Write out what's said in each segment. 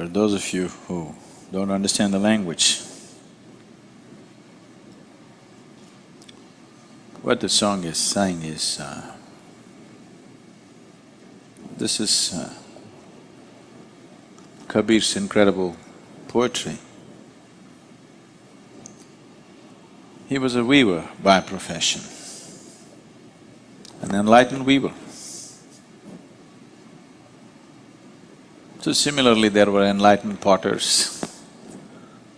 For those of you who don't understand the language, what the song is saying is, uh, this is uh, Kabir's incredible poetry. He was a weaver by profession, an enlightened weaver. So similarly, there were enlightened potters,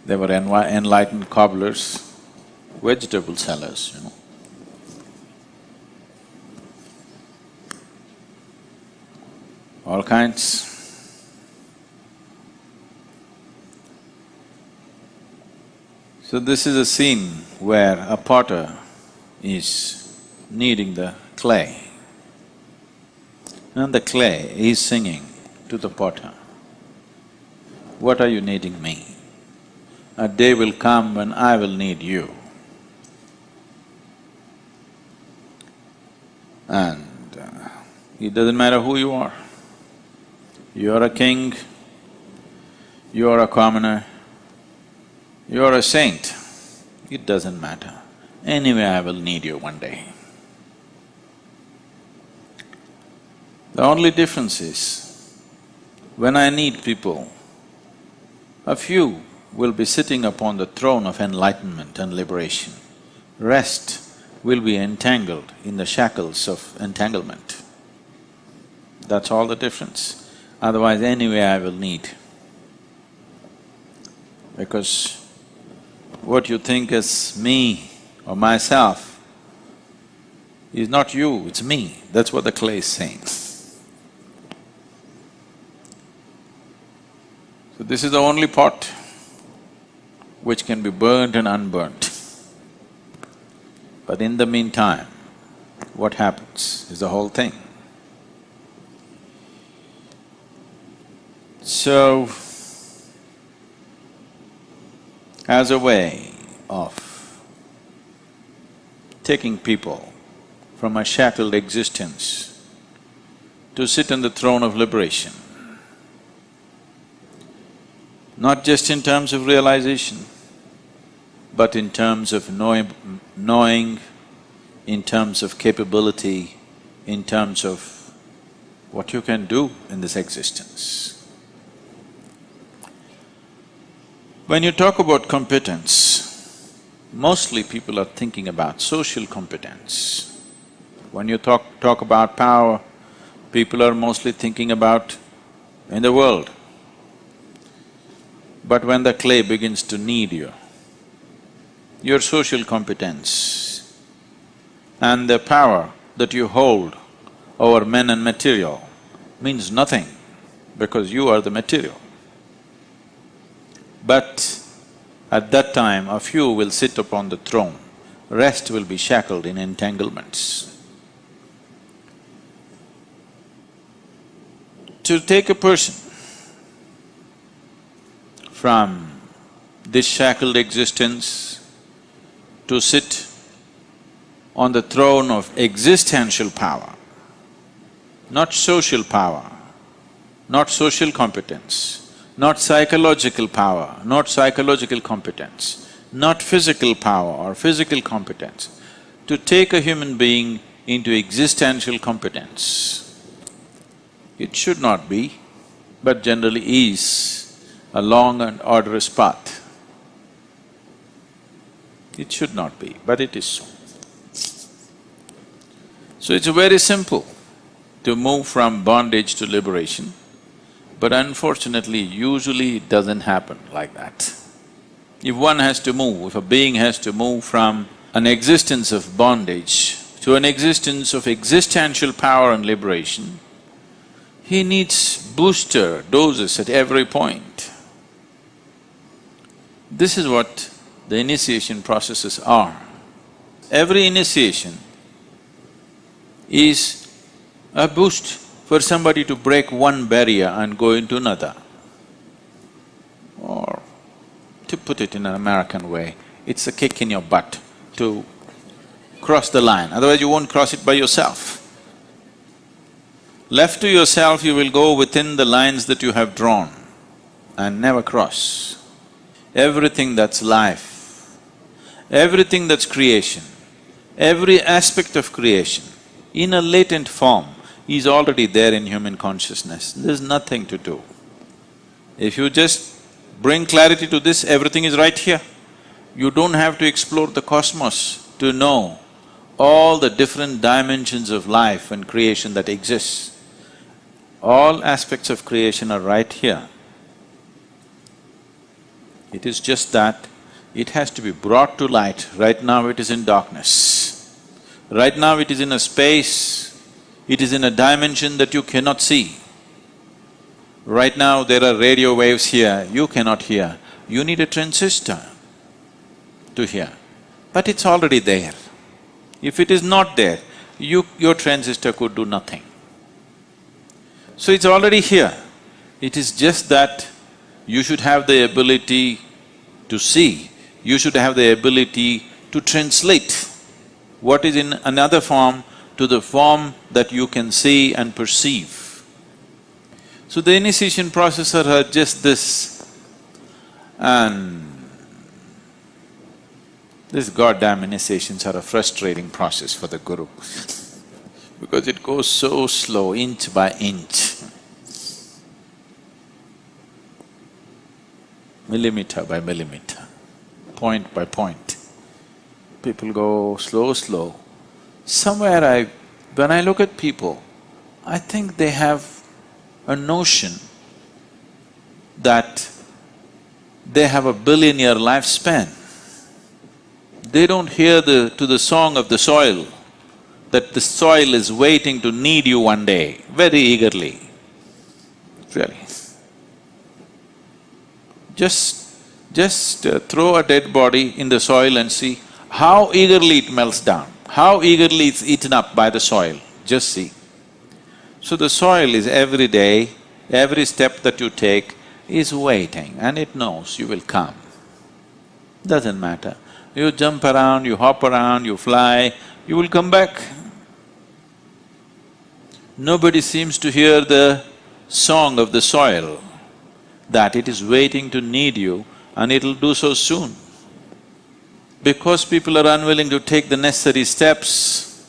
there were enli enlightened cobblers, vegetable sellers, you know. All kinds. So this is a scene where a potter is kneading the clay and the clay is singing to the potter, what are you kneading me? A day will come when I will knead you. And uh, it doesn't matter who you are. You're a king, you're a commoner, you're a saint, it doesn't matter. Anyway, I will knead you one day. The only difference is, when I knead people, a few will be sitting upon the throne of enlightenment and liberation. Rest will be entangled in the shackles of entanglement. That's all the difference. Otherwise, anyway I will knead. Because what you think is me or myself is not you, it's me. That's what the clay is saying. So this is the only pot which can be burnt and unburnt. But in the meantime, what happens is the whole thing. So, as a way of taking people from a shackled existence to sit on the throne of liberation, not just in terms of realization, but in terms of knowing, knowing, in terms of capability, in terms of what you can do in this existence. When you talk about competence, mostly people are thinking about social competence. When you talk… talk about power, people are mostly thinking about in the world. But when the clay begins to knead you, your social competence and the power that you hold over men and material means nothing because you are the material. But at that time, a few will sit upon the throne, rest will be shackled in entanglements. To take a person from this shackled existence to sit on the throne of existential power, not social power, not social competence, not psychological power, not psychological competence, not physical power or physical competence, to take a human being into existential competence. It should not be, but generally is a long and arduous path. It should not be, but it is so. So it's very simple to move from bondage to liberation. But unfortunately, usually it doesn't happen like that. If one has to move, if a being has to move from an existence of bondage to an existence of existential power and liberation, he needs booster doses at every point. This is what the initiation processes are. Every initiation is a boost for somebody to break one barrier and go into another. Or to put it in an American way, it's a kick in your butt to cross the line, otherwise you won't cross it by yourself. Left to yourself, you will go within the lines that you have drawn. and never cross. Everything that's life, everything that's creation, every aspect of creation, in a latent form, is already there in human consciousness. There's nothing to do. If you just bring clarity to this, everything is right here. You don't have to explore the cosmos to know all the different dimensions of life and creation that exists. All aspects of creation are right here. It is just that it has to be brought to light. Right now it is in darkness. Right now it is in a space, it is in a dimension that you cannot see. Right now there are radio waves here, you cannot hear. You need a transistor to hear, but it's already there. If it is not there, you… your transistor could do nothing. So it's already here. It is just that you should have the ability to see, you should have the ability to translate what is in another form to the form that you can see and perceive. So the initiation processes are just this and these goddamn initiations are a frustrating process for the guru because it goes so slow, inch by inch. Millimeter by millimeter, point by point. People go slow, slow. Somewhere I… when I look at people, I think they have a notion that they have a billion year lifespan. They don't hear the… to the song of the soil, that the soil is waiting to knead you one day, very eagerly, really. Just… just uh, throw a dead body in the soil and see how eagerly it melts down, how eagerly it's eaten up by the soil, just see. So the soil is every day, every step that you take is waiting and it knows you will come. Doesn't matter. You jump around, you hop around, you fly, you will come back. Nobody seems to hear the song of the soil, that it is waiting to knead you and it'll do so soon. Because people are unwilling to take the necessary steps,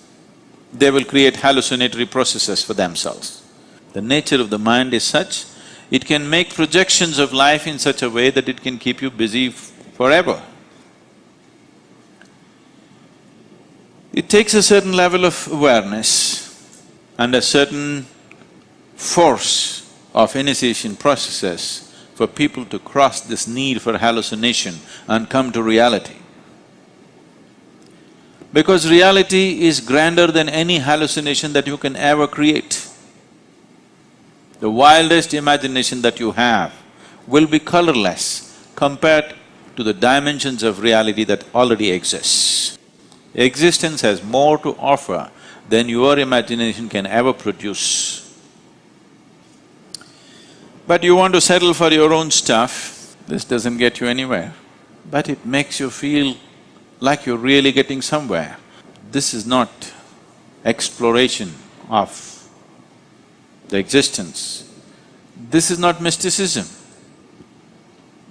they will create hallucinatory processes for themselves. The nature of the mind is such, it can make projections of life in such a way that it can keep you busy forever. It takes a certain level of awareness and a certain force of initiation processes for people to cross this need for hallucination and come to reality. Because reality is grander than any hallucination that you can ever create. The wildest imagination that you have will be colorless compared to the dimensions of reality that already exists. Existence has more to offer than your imagination can ever produce. But you want to settle for your own stuff, this doesn't get you anywhere. But it makes you feel like you're really getting somewhere. This is not exploration of the existence. This is not mysticism.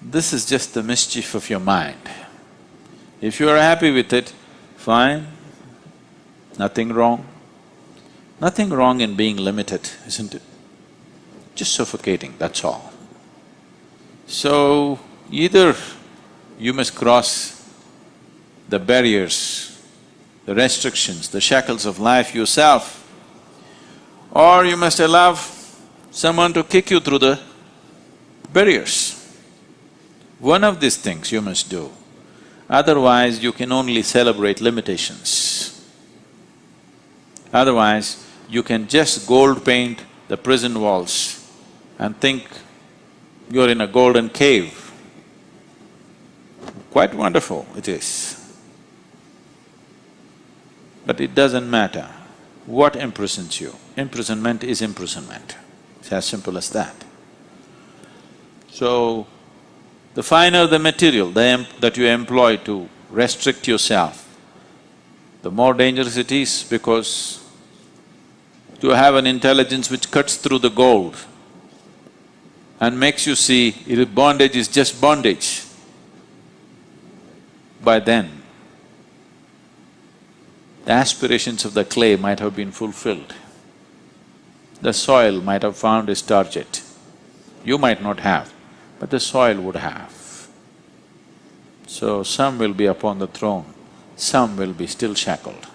This is just the mischief of your mind. If you are happy with it, fine, nothing wrong. Nothing wrong in being limited, isn't it? Just suffocating, that's all. So, either you must cross the barriers, the restrictions, the shackles of life yourself, or you must allow someone to kick you through the barriers. One of these things you must do. Otherwise, you can only celebrate limitations. Otherwise, you can just gold paint the prison walls and think you're in a golden cave. Quite wonderful it is. But it doesn't matter what imprisons you. Imprisonment is imprisonment. It's as simple as that. So, the finer the material that you employ to restrict yourself, the more dangerous it is because to have an intelligence which cuts through the gold and makes you see bondage is just bondage, by then, the aspirations of the clay might have been fulfilled. The soil might have found its target. You might not have, but the soil would have. So some will be upon the throne, some will be still shackled.